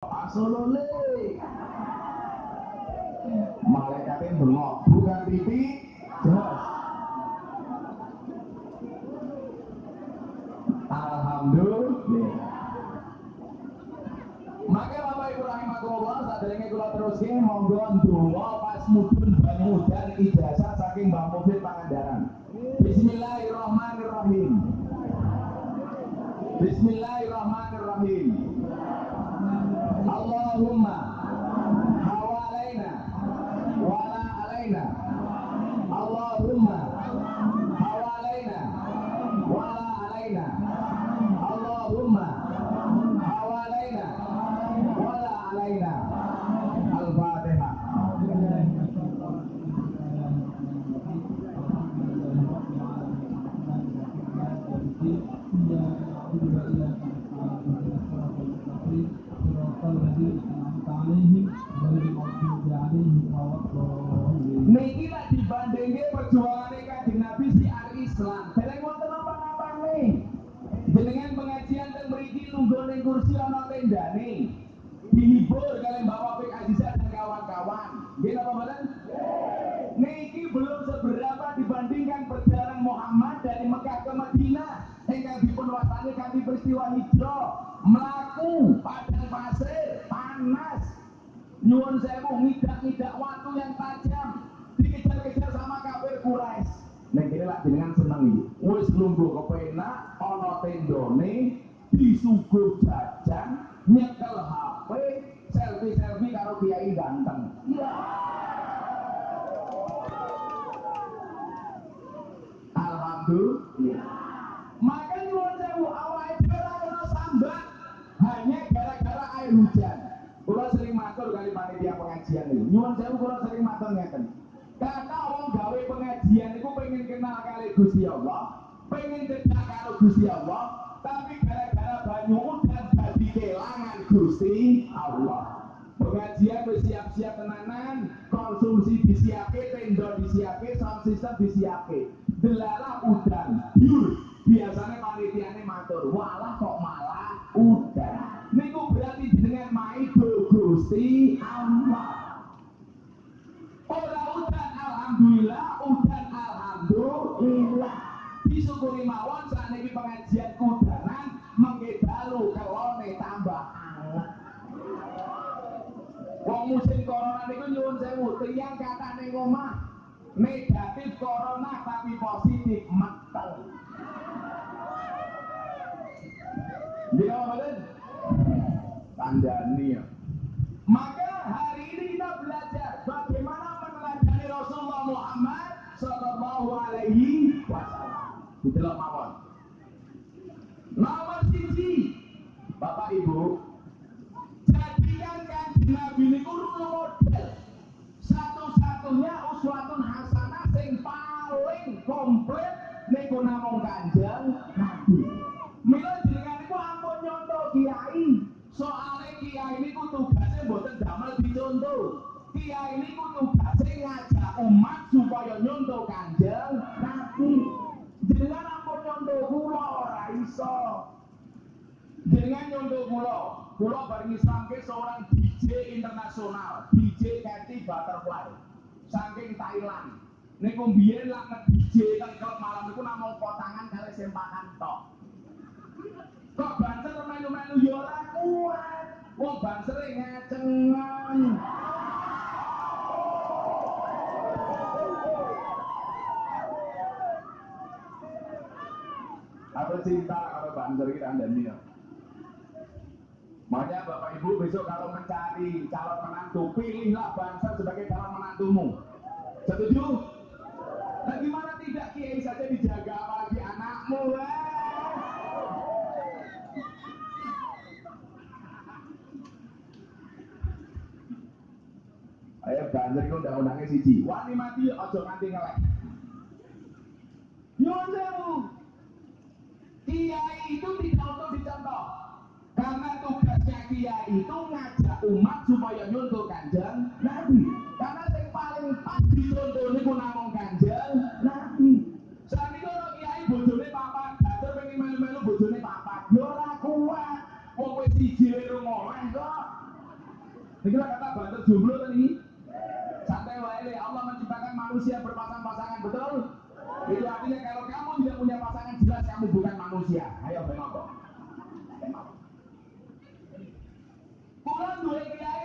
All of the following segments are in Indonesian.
Asolole. Malaikatnya bengok, bukan pipi, jelas. Alhamdulillah. Maka Bapak Ibu rahimahullah saat ini kula teruskan monggo ndonga pas mudun banyu dan ijazah saking Mbah Mufid Pangandaran. Panas nyuwun sewu ngidak-ngidak waktu yang tajam. Dikejar-kejar sama kafir Quraisy. Nek kene lak jenengan seneng iki. Wis lungguh kepenak ana tendone disuguh jajan Kata wong gawe pengajian itu pengen kenal kali Gusti Allah, pengen cedak karo Gusti Allah, tapi gara-gara banyu udan dadi kelangan Gusti Allah. Pengajian wis siap-siap tenanan, konsumsi disiapke, tenda disiapke, sound system disiapke. Delalah udan. Biasanya panitiane matur, walah kok sewu, tiyang katane ngomah negatif corona tapi positif metel. Dia mboten? Tandani ya. Maka Bareng Islamke seorang DJ internasional, DJ Cathy Butterfly. Saking Thailand. Niku mbiyen lak nge-DJ teng klub malam niku namung potangan kali sempakan tok. Kok banser melu-melu ya ora kuat. Wong bansere ngacengan. Aku cinta kalau banser kita anda ya. Makanya Bapak Ibu besok kalau mencari calon menantu, pilihlah banser sebagai calon menantumu. Setuju? Nah gimana tidak kiai saja dijaga apalagi anakmu? Eh? Ayo banjir itu undang-undangnya siji. Wani mati ojo nganti ngelek. Nyuwun dia itu ngajak umat supaya nyontoh kanjeng Nabi.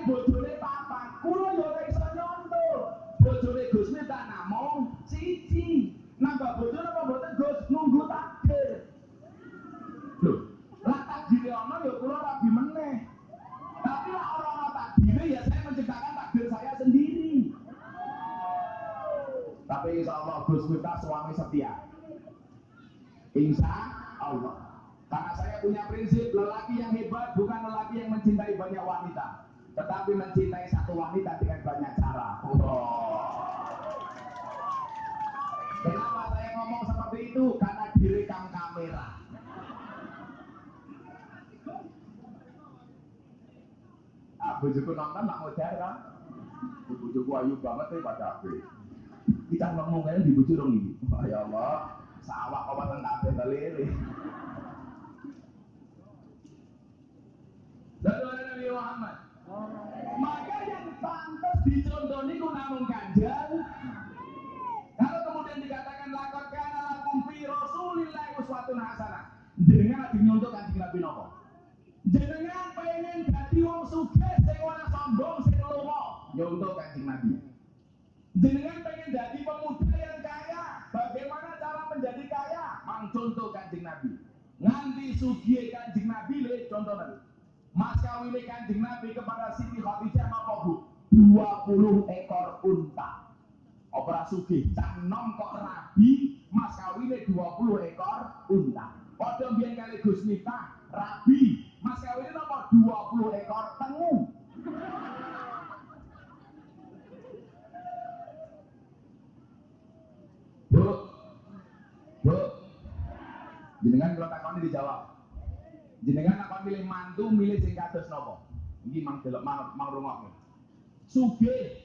Duwe Bujuku nonton nak modar kan? Bujuku ayu banget ya pada aku. Kita ngomong di bujuk dong ini. Ya Allah, sawah kawasan tak ada lele. Lalu ada Nabi Muhammad. Maka yang pantas dicontoh niku namun kanjeng. Kalau kemudian dikatakan lakon kana lakum fi Rasulillah uswatun hasanah. Jenengan lagi nyontoh kanjeng Nabi nopo? Mas kawin kanjeng Nabi kepada Siti Khadijah apa bu? 20 ekor unta. Opera sugih, cang nom kok rabi, mas kawin 20 ekor unta. Padha biyen kali Gus Miftah, rabi, mas kawin apa 20 ekor tengu. Bu, bu, jenengan kalau takoni dijawab jenengan apa milih mantu milih sing kados napa iki mang delok mang, mang rungokne sugih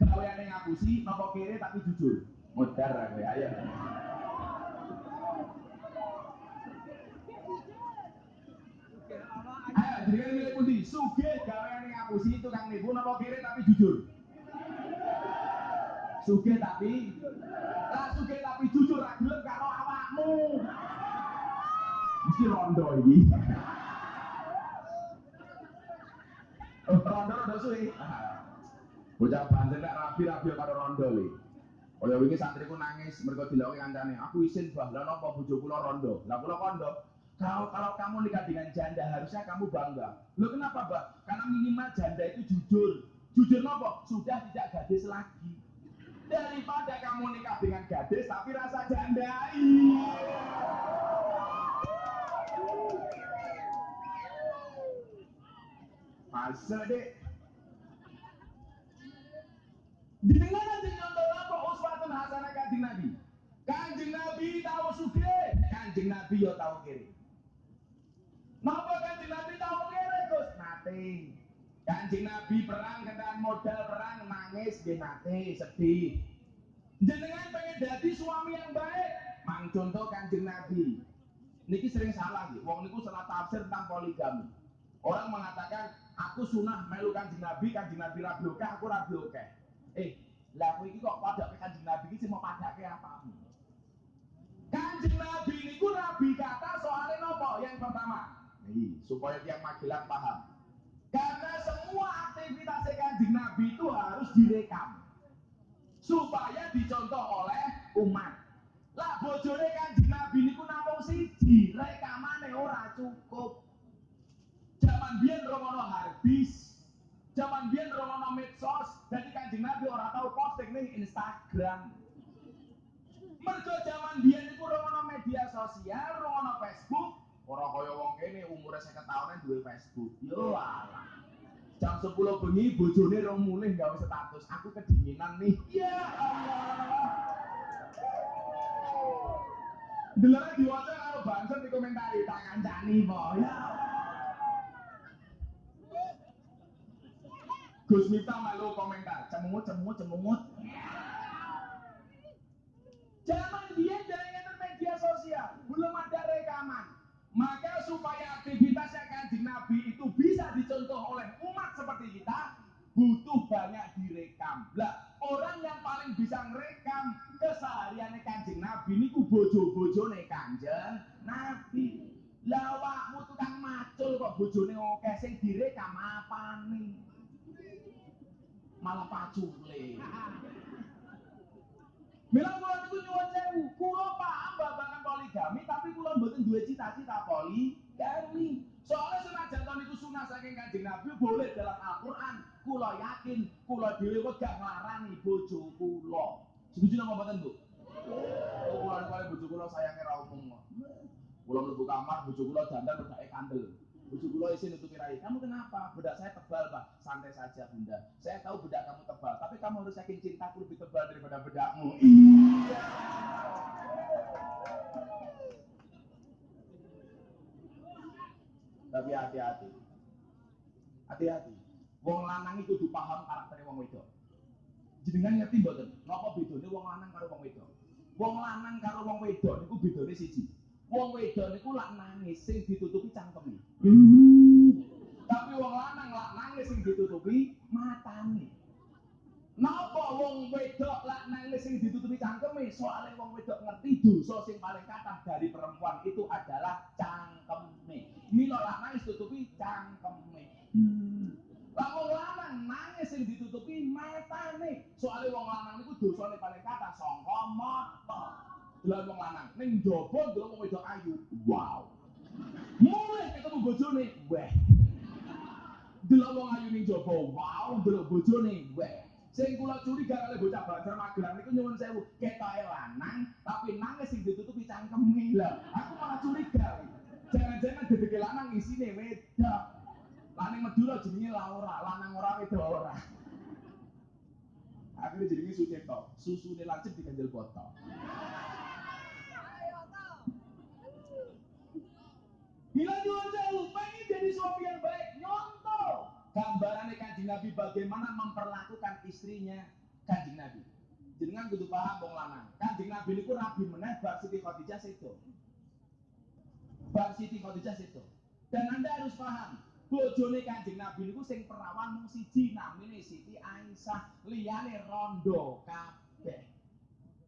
gaweane ngapusi napa kere tapi jujur modar kowe ayo Ayo, jenengan milih pundi? Sugih gaweane ngapusi tukang nipu napa kere tapi jujur? Sugih tapi lah sugih tapi jujur ra gelem karo awakmu. Mesti rondo. Oh, rondo rondo suwi. Bocah Banten nek rapi-rapi karo rondo le. Kaya wingi santriku nangis mergo dilakukan kancane. Aku isin bah, lah napa bojo kula rondo. Lah kula kondo. Kalau kalau kamu nikah dengan janda harusnya kamu bangga. Lo kenapa, Mbak? Karena minimal janda itu jujur. Jujur nopo? Sudah tidak gadis lagi. Daripada kamu nikah dengan gadis tapi rasa jandai. Masa dek? Jenengan contoh apa uswatun hasanah kanjeng Nabi. Kanjeng Nabi tahu suge, kanjeng Nabi yo tahu kiri. Napa kanjeng Nabi tahu kiri Gus? Nate. Kanjeng Nabi perang kendaraan modal perang nangis dia nate sedih. Jenengan pengen jadi suami yang baik, mang contoh kanjeng Nabi. Niki sering salah gitu. Wong niku salah tafsir tentang poligami. Orang mengatakan aku sunah melu kanjeng Nabi, kanjeng Nabi rabi oke, aku rabi oke. Eh, lah aku kok pada ke kanjeng Nabi iki mau pada ke apa? Kanjeng Nabi niku rabi kata soalnya nopo? Yang pertama, supaya tiang magelang paham. Karena semua aktivitas kanjeng Nabi itu harus direkam supaya dicontoh oleh umat. Lah bojone hardis, zaman biyen romono medsos, jadi kanjeng Nabi ora tahu posting ning Instagram. Mergo zaman biyen niku romono media sosial, romono Facebook, ora kaya wong kene umure 50 tahunan duwe Facebook. Yo alah. Jam 10 bengi bojone rong mulih gawe status, aku kedinginan nih. Ya Allah. Delok diwaca karo bangsa dikomentari tangan cani po. Ya. Gus Miftah malu komentar, cemungut cemungut cemungut. Zaman dia jaringan media sosial, belum ada rekaman. Maka supaya aktivitasnya kanjeng Nabi itu bisa dicontoh oleh umat seperti kita, butuh banyak direkam. Lah, orang yang paling bisa ngerekam kesehariannya kanjeng Nabi niku bojo-bojone kanjeng Nabi. Lah awakmu tukang macul kok bojone oke sing direkam apane? Malah pacule. Mila kula niku nyuwun sewu, kula paham babagan poligami tapi kula mboten duwe cita-cita poligami. Soalnya senajan tahun itu sunah saking kanjeng Nabi boleh dalam Al-Quran. Kula yakin, kula dhewe gak nglarani bojo kula. Setuju napa mboten, Bu? Kula kali bojo kula sayange ra umum kok. Kula mlebu kamar bojo kula dandan bedake kandel. Bojo kula isi nutupi rai. Kamu kenapa? Bedak saya tebal, Pak. Santai saja, Bunda. Saya tahu bedak kamu tebal, tapi kamu harus yakin cintaku lebih tebal daripada bedakmu. Iya. Tapi hati-hati. Hati-hati. Wong lanang itu kudu paham karakternya wong wedok. Jenengan ngerti mboten? Napa bedane wong lanang karo wong wedok? Wong lanang karo wong wedok niku bedane siji. Wong wedok niku lak nangis sing ditutupi cangkeme. Tapi wong lanang lak nangis sing ditutupi matane. Napa wong wedok lak nangis sing ditutupi cangkeme? Soale wong wedok ngerti dosa sing paling kathah dari perempuan itu adalah cangkeme. Mila lak nangis tutupi cangkeme. Hmm. Lah wong lanang nangis sing ditutupi matane. Soale wong lanang niku dosane paling kathah sangka mata. Delok wong lanang ning jaba delok wong wedok ayu. Wow. Mulai ketemu bojone, weh. Delok wong jaba, wow, delok bojone, weh. Sing kula curiga kali bocah Banjar Magelang niku nyuwun sewu, ketoke lanang tapi nangis sing ditutupi cangkeme. Lah, aku malah curiga. Jangan-jangan dedeke lanang isine wedok. Lanang Madura jenenge Laura, lanang ora wedok ora. Akhirnya jenenge Sucipto, susune lancip diganjel botol. Bila nyuwun sewu, pengen jadi suami yang baik, gambarannya kanjeng Nabi bagaimana memperlakukan istrinya kanjeng Nabi. Jenengan kudu paham wong lanang. Kanjeng Nabi niku rabi meneh bar Siti Khadijah sedo. Bar Siti Khadijah sedo. Dan Anda harus paham, bojone Kanjeng Nabi niku sing perawan mung siji namine Siti Aisyah, liyane rondo kabeh.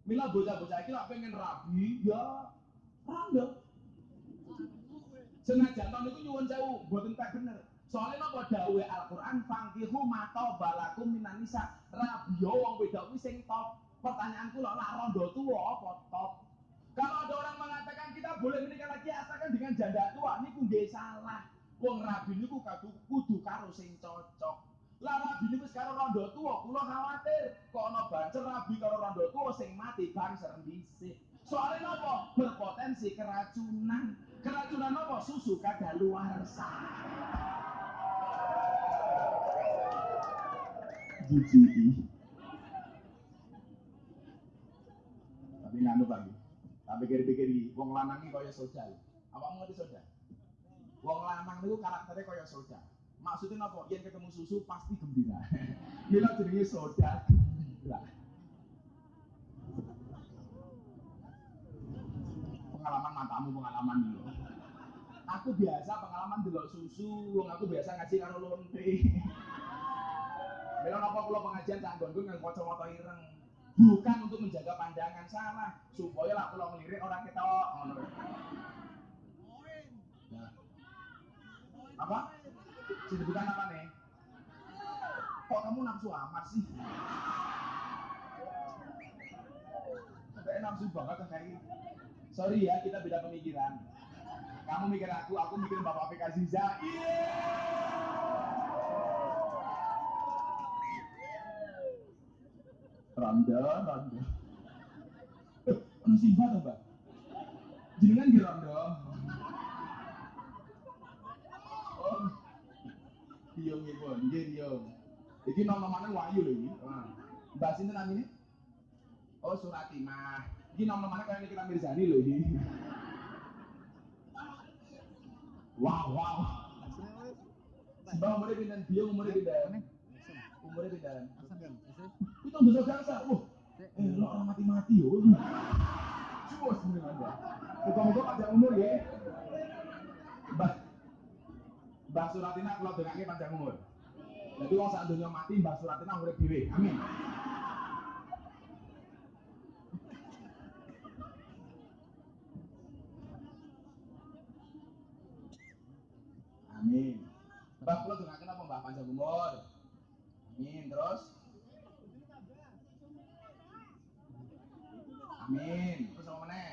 Mila bocah-bocah iki lak pengen rabi ya rondo. Senajan niku nyuwun sewu, mboten tak bener. Soalnya napa dawuhe Al-Qur'an fangkihu mato balakum minan nisa. Rabiyo wong wedok sing top. Pertanyaan kula lah rondo tua apa top? Kalau ada orang mengatakan kita boleh menikah lagi asalkan dengan janda tua, niku nggih salah. Wong rabi niku kudu kudu karo sing cocok. Lah rabi niku sekarang rondo tua, kula khawatir kok ana bancer rabi karo rondo tua sing mati banser dhisik. Soalnya nopo berpotensi keracunan. Keracunan nopo susu kadaluarsa. Tapi nganu lagi tak pikir-pikir iki wong lanang iki kaya soda apa mau ngerti soda wong lanang niku karakternya kaya soda maksudnya apa? Yen ketemu susu pasti gembira. Mila jenenge soda gembira. Pengalaman matamu pengalaman dulu aku biasa pengalaman delok susu wong aku biasa ngaji karo lonte Mila napa kula pengajian tak nggon yang kacamata ireng. Bukan untuk menjaga pandangan salah, supaya lah kula ngelirik orang kita ngono. Nah. Apa? Sibukan apa nih? Kok kamu nafsu amat sih? Kayak nafsu banget kan kayak Sorry ya, kita beda pemikiran. Kamu mikir aku, aku mikir Bapak PK Ziza. Ronda, ronda. Ono simba to, Mbak? Jenengan nggih ronda. Oh. Iya nggih, Pun. Nggih, iya. Iki nom-nomane Wahyu lho iki. Mbak sinten namine? Oh, Suratimah. Iki nom-nomane kaya kita Mirzani lho iki. Wow, wow. Mbak umurnya pindah, dia umurnya pindah. Umurnya pindah. Itu dosa gangsa. Wah, eh lo orang mati-mati yo. Cuas bener Anda. Muka-muka panjang umur ya. Mbah Mbah Suratina kalau dengake panjang umur. Jadi wong sak donya mati Mbah Suratina dhewe. Amin. Amin. Mbah kula dongaken apa Mbah panjang umur. Amin. Terus Amin. Terus apa meneh?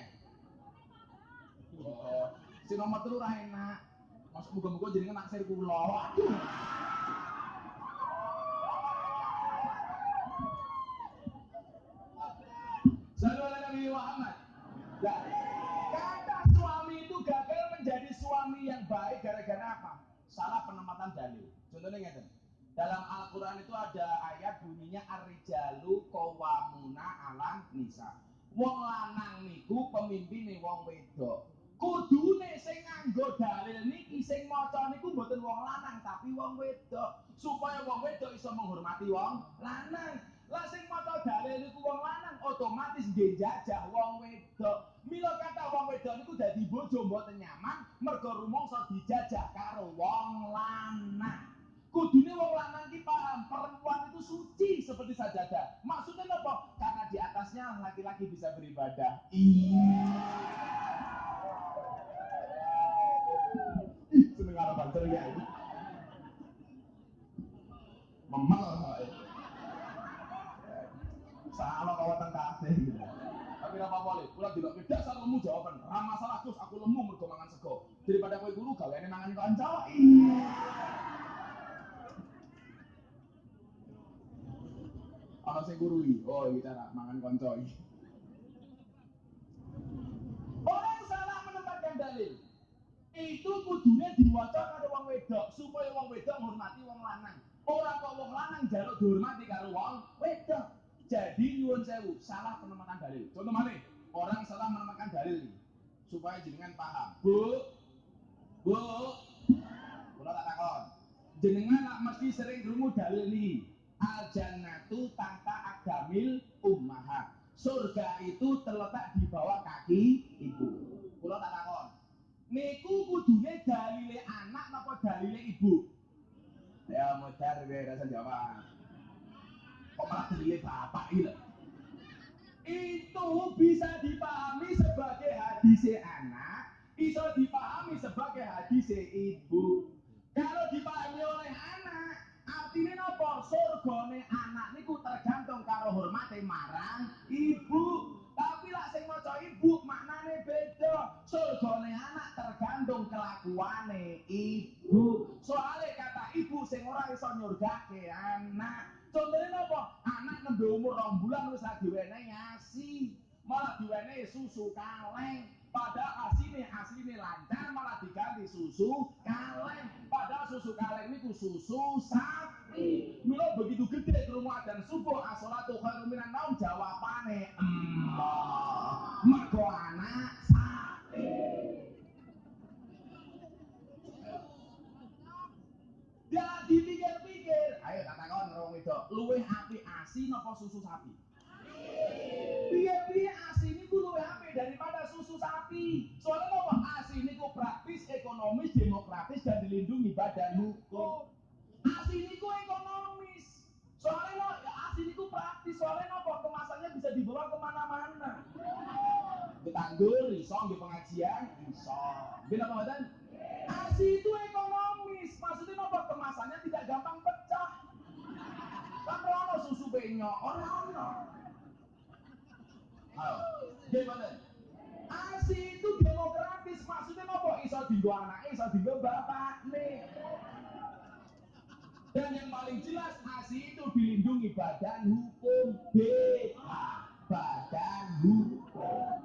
Oh, si nomor telu ra enak. Masuk muga-muga jenenge naksir kula. Waduh. Salah penempatan dalil. Contohnya ngeten. Dalam Al-Quran itu ada ayat bunyinya Ar-rijalu qawwamuna alam nisa. Wong lanang niku pemimpin wong wedok. Kudune sing nganggo dalil niki sing maca niku mboten wong lanang tapi wong wedok supaya wong wedok iso menghormati wong lanang. Lah sing maca dalil niku wong lanang otomatis nggih wong wedok. Mila kata wong wedok niku dadi bojo mboten nyaman mergo rumangsa dijajah karo wong lanang. Kudune wong lanang ki paham perempuan itu suci seperti sajadah. Maksudnya apa? Karena di atasnya laki-laki bisa beribadah. Iya. Ih, seneng karo banter ya ini. Memel Salah kau teng kabeh gitu. Tapi apa boleh, kula tidak beda lemu jawaban. Ra masalah Gus, aku lemu mergo mangan sego. Daripada kowe guru gaweane mangan kanca. Ana sing guru iki. Oh, iki cara mangan kanca. Orang salah menempatkan dalil. Itu kudune diwaca karo wong wedok supaya wong wedok menghormati wong lanang. Ora kok wong lanang jaluk dihormati karo wong wedok. Jadi nyuwun sewu, salah penempatan dalil. Contoh mana? Orang salah menempatkan dalil. Supaya jenengan paham. Bu, Bu, kula tak takon. Jenengan nak mesti sering krungu dalil nih. Al jannatu tahta agamil ummahat. Surga itu terletak di bawah kaki ibu. Kula tak takon. Niku kudune dalile anak napa dalile ibu? Ya modar gue rasa jawab. Kok malah dalile bapak ini? Itu bisa dipahami sebagai hadise anak, bisa dipahami sebagai hadise ibu. Kalau dipahami oleh anak, artinya nopo surgane anak niku tergantung karo hormate marang ibu. Tapi lah sing maca ibu maknane beda. Surgane anak tergantung kelakuane ibu. Soale kata ibu sing ora iso nyurgake anak. Contohnya nopo? Anak nembe umur rong bulan wis diwenehi asi. Malah diwenehi susu kaleng. Padahal asine asline lancar malah diganti susu kaleng. Padahal susu kaleng niku susu sapi. Mila begitu gede krungu adzan subuh as-shalatu karo wong wedok, luwih apik asi napa susu sapi? Piye-piye asi niku luwih apik daripada susu sapi. Soalnya apa? Asi niku praktis, ekonomis, demokratis dan dilindungi badan hukum. Asi niku ekonomis. Soalnya no, ya asi niku praktis. Soalnya apa? Kemasannya bisa dibawa ke mana-mana. Ditanggur, iso, di pengajian, iso. Gini apa mboten? Asi itu ekonomis. Maksudnya apa? Kemasannya tidak gampang pecah. Kan ono susu benyok, ono gimana? Asi itu demokratis. Maksudnya apa? Iso dinggo anaknya, iso dinggo bapaknya. Dan yang paling jelas ASI itu dilindungi badan hukum BH badan hukum.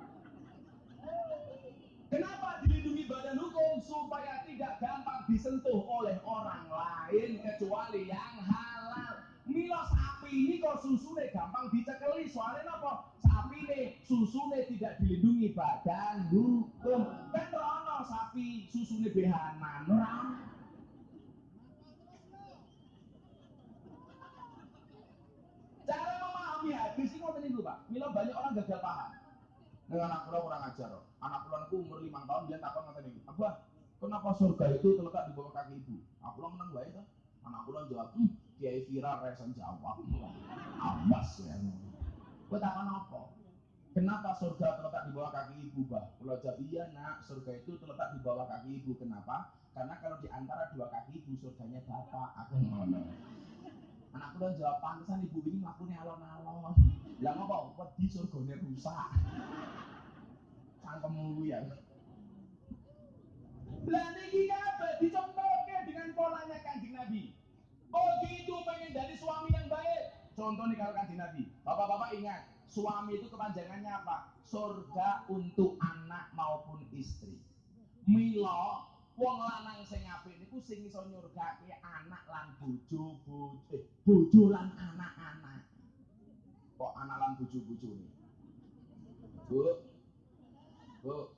Kenapa dilindungi badan hukum? Supaya tidak gampang disentuh oleh orang lain kecuali yang halal. Milo sapi ini kok susune gampang dicekeli soalnya apa? Sapi ini susune tidak dilindungi badan hukum. Kan rono sapi susune behanan, orang. Cara memahami hadis ini ngoten niku, Pak. Mila banyak orang gagal paham. Nah, anak kula kurang ajar. Anak kula umur 5 tahun dia takon ngoten niku. Abah, kenapa surga itu terletak di bawah kaki ibu? Aku lo menang wae to. Anak kula jawab, "Hmm, Kiai viral reson jawab. Awas ya. Kowe takon apa? Kenapa surga terletak di bawah kaki ibu, Bah? Kalau jawab iya, nak, surga itu terletak di bawah kaki ibu. Kenapa? Karena kalau di antara dua kaki ibu, surganya bapak. Aku ngono. Anakku dan jawab pantesan ibu ini melakukannya alon-alon. Lah ngapa? Wedi surganya rusak. Cangkemmu ya. Lah niki kabeh dicontohke dengan polanya Kanjeng Nabi. Oh gitu pengen jadi suami yang baik. Contoh nih kalau kanjeng Nabi. Bapak-bapak ingat, suami itu kepanjangannya apa? Surga untuk anak maupun istri. Milo, wong lanang sing apik niku sing iso nyurgake anak lan bojo, bojo, eh, bojo lan anak-anak. Kok anak lan bojo-bojone? Bu. Bu.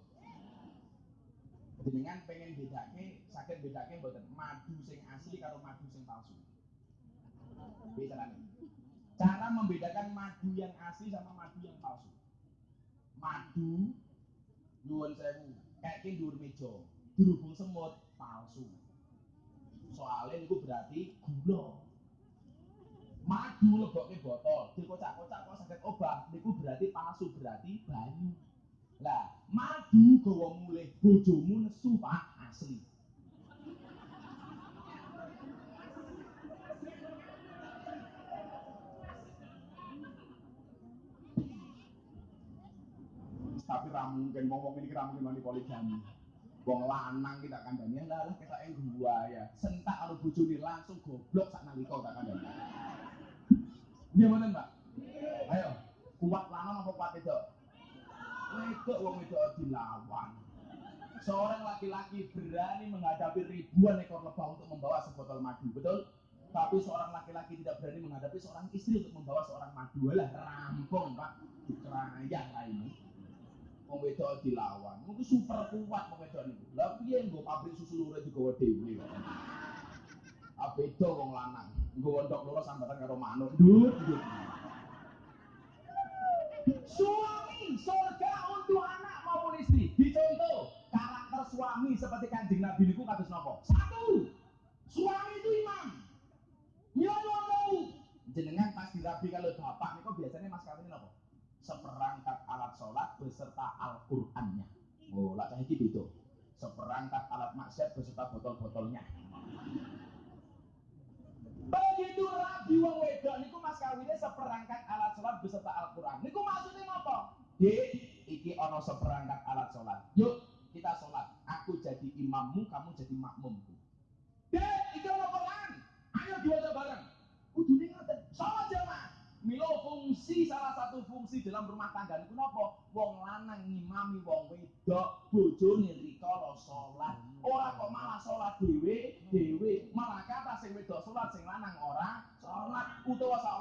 Jenengan pengen bedake, sakit bedake mboten madu sing asli karo madu sing palsu. Beda nih. Cara membedakan madu yang asli sama madu yang palsu. Madu nyuwun sewu, kayak kindur meja, dirubung semut palsu. Soalnya itu berarti gula. Madu lebokke botol, dikocak-kocak kok sakit obat, niku berarti palsu, berarti banyu. Lah, madu gawa mulih bojomu nesu Pak asli. Tapi ra mungkin wong ini ra mungkin wani poligami. Wong lanang kita kandani lah lah kita yang gua ya. Sentak karo bojone langsung goblok sak nalika tak kandani mboten Mbak ayo kuat lanang apa kuat itu wedok wong wedok dilawan. Seorang laki-laki berani menghadapi ribuan ekor lebah untuk membawa sebotol madu betul? Tapi seorang laki-laki tidak berani menghadapi seorang istri untuk membawa seorang madu. Lah rampung pak wong wedok dilawan. Mungkin super kuat wong wedok niku. Lah piye nggo pabrik susu lurah digawa dhewe kok. Ah wong lanang. Nggo ndok loro sambatan karo manuk. Ndut. Suami surga untuk anak maupun istri. Dicontoh karakter suami seperti kanjeng Nabi niku kados napa? Satu. Suami itu imam. Mila tahu. Jenengan pas dirabi kalau bapak niku biasanya mas? Seperangkat alat sholat beserta Al-Qur'annya. Oh, lah cah iki beda. Seperangkat alat maksiat beserta botol-botolnya. Begitu rabi wong wedok niku mas kawinnya seperangkat alat sholat beserta Al-Qur'an. Niku maksudnya apa? Dek, iki ono seperangkat alat sholat. Yuk, kita sholat. Aku jadi imammu, kamu jadi makmumku. Dek, iki ono Quran. Ayo diwaca bareng. Milo fungsi salah satu fungsi dalam rumah tangga niku napa? Wong lanang ngimami wong wedok, bojone rikala salat. Ora kok malah salat dhewe, dhewe. Malah kata sing wedok salat, sing lanang ora salat. Utawa sakwali